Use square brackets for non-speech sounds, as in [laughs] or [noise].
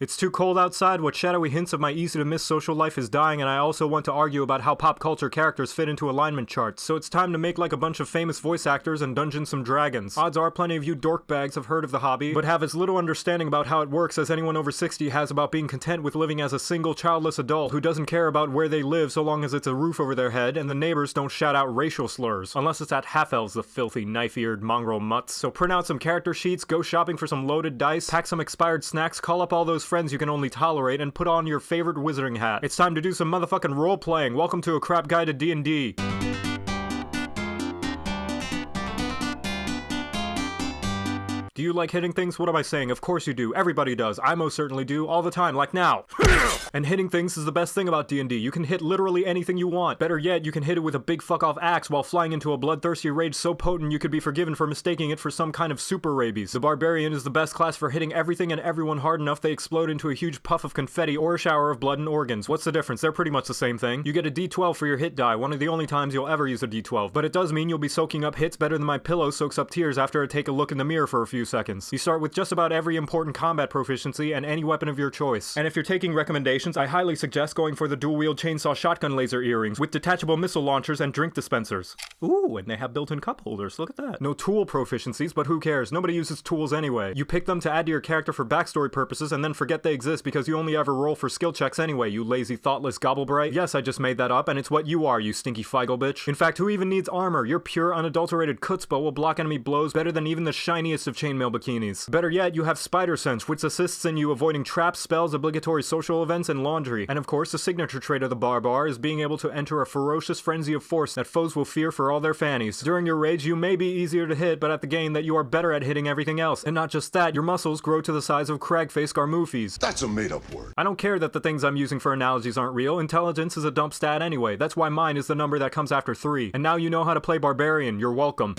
It's too cold outside, what shadowy hints of my easy to miss social life is dying, and I also want to argue about how pop culture characters fit into alignment charts, so it's time to make like a bunch of famous voice actors and Dungeons some Dragons. Odds are plenty of you dork bags have heard of the hobby, but have as little understanding about how it works as anyone over 60 has about being content with living as a single childless adult who doesn't care about where they live so long as it's a roof over their head and the neighbors don't shout out racial slurs. Unless it's at half elves, the filthy, knife-eared mongrel mutts. So print out some character sheets, go shopping for some loaded dice, pack some expired snacks, call up all those friends you can only tolerate, and put on your favorite wizarding hat. It's time to do some motherfucking role-playing. Welcome to a crap guide to D&D. Do you like hitting things? What am I saying? Of course you do. Everybody does. I most certainly do. All the time. Like now. [laughs] and hitting things is the best thing about D&D. You can hit literally anything you want. Better yet, you can hit it with a big fuck off axe while flying into a bloodthirsty rage so potent you could be forgiven for mistaking it for some kind of super rabies. The barbarian is the best class for hitting everything and everyone hard enough they explode into a huge puff of confetti or a shower of blood and organs. What's the difference? They're pretty much the same thing. You get a d12 for your hit die, one of the only times you'll ever use a d12. But it does mean you'll be soaking up hits better than my pillow soaks up tears after I take a look in the mirror for a few seconds. You start with just about every important combat proficiency and any weapon of your choice. And if you're taking recommendations, I highly suggest going for the dual-wield chainsaw shotgun laser earrings with detachable missile launchers and drink dispensers. Ooh, and they have built-in cup holders, look at that. No tool proficiencies, but who cares? Nobody uses tools anyway. You pick them to add to your character for backstory purposes and then forget they exist because you only ever roll for skill checks anyway, you lazy thoughtless gobblebright. Yes, I just made that up, and it's what you are, you stinky feigl bitch. In fact, who even needs armor? Your pure, unadulterated chutzpah will block enemy blows better than even the shiniest of chainmail bikinis. Better yet, you have spider sense, which assists in you avoiding traps, spells, obligatory social events, and laundry. And of course, the signature trait of the barbar is being able to enter a ferocious frenzy of force that foes will fear for all their fannies. During your rage, you may be easier to hit, but at the gain that you are better at hitting everything else. And not just that, your muscles grow to the size of cragface garmoofis. That's a made up word. I don't care that the things I'm using for analogies aren't real. Intelligence is a dump stat anyway. That's why mine is the number that comes after 3. And now you know how to play barbarian. You're welcome.